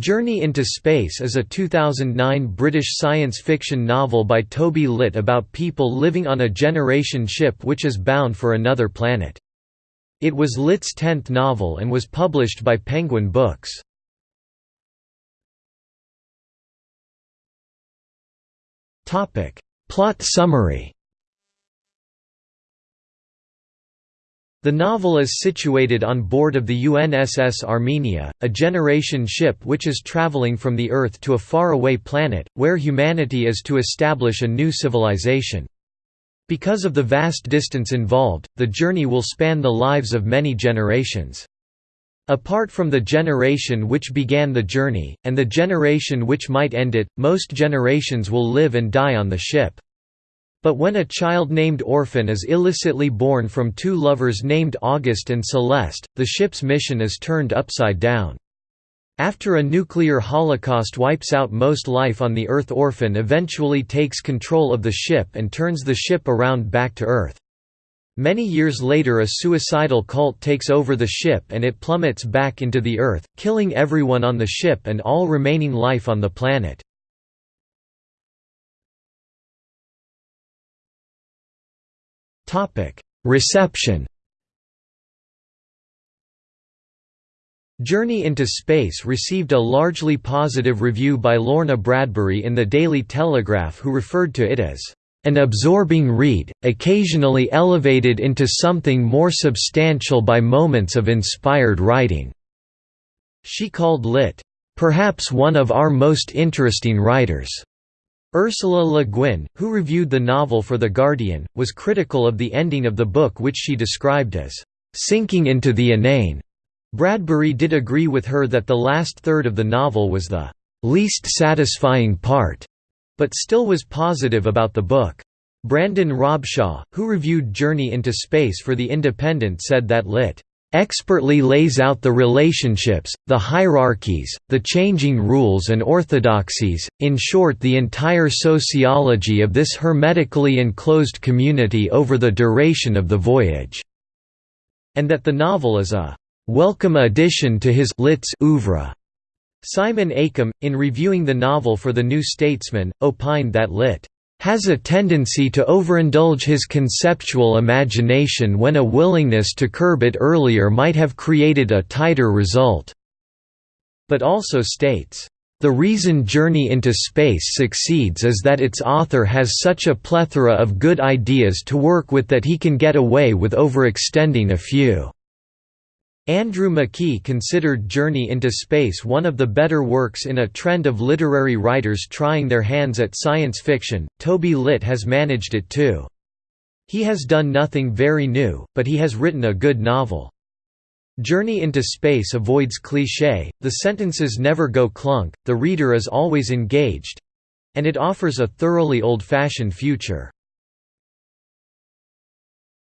Journey into Space is a 2009 British science fiction novel by Toby Litt about people living on a generation ship which is bound for another planet. It was Litt's tenth novel and was published by Penguin Books. Plot summary The novel is situated on board of the UNSS Armenia, a generation ship which is traveling from the Earth to a faraway planet, where humanity is to establish a new civilization. Because of the vast distance involved, the journey will span the lives of many generations. Apart from the generation which began the journey, and the generation which might end it, most generations will live and die on the ship. But when a child named Orphan is illicitly born from two lovers named August and Celeste, the ship's mission is turned upside down. After a nuclear holocaust wipes out most life on the Earth Orphan eventually takes control of the ship and turns the ship around back to Earth. Many years later a suicidal cult takes over the ship and it plummets back into the Earth, killing everyone on the ship and all remaining life on the planet. Reception Journey into Space received a largely positive review by Lorna Bradbury in the Daily Telegraph who referred to it as an absorbing read, occasionally elevated into something more substantial by moments of inspired writing." She called Litt, "...perhaps one of our most interesting writers." Ursula Le Guin, who reviewed the novel for The Guardian, was critical of the ending of the book which she described as, "...sinking into the inane." Bradbury did agree with her that the last third of the novel was the "...least satisfying part," but still was positive about the book. Brandon Robshaw, who reviewed Journey into Space for The Independent said that Litt expertly lays out the relationships, the hierarchies, the changing rules and orthodoxies, in short the entire sociology of this hermetically enclosed community over the duration of the voyage", and that the novel is a "...welcome addition to his Litt's oeuvre." Simon Akam, in reviewing the novel for The New Statesman, opined that Litt has a tendency to overindulge his conceptual imagination when a willingness to curb it earlier might have created a tighter result." But also states, "...the reason Journey into Space succeeds is that its author has such a plethora of good ideas to work with that he can get away with overextending a few." Andrew McKee considered Journey into Space one of the better works in a trend of literary writers trying their hands at science fiction. Toby Litt has managed it too. He has done nothing very new, but he has written a good novel. Journey into Space avoids cliché, the sentences never go clunk, the reader is always engaged and it offers a thoroughly old fashioned future.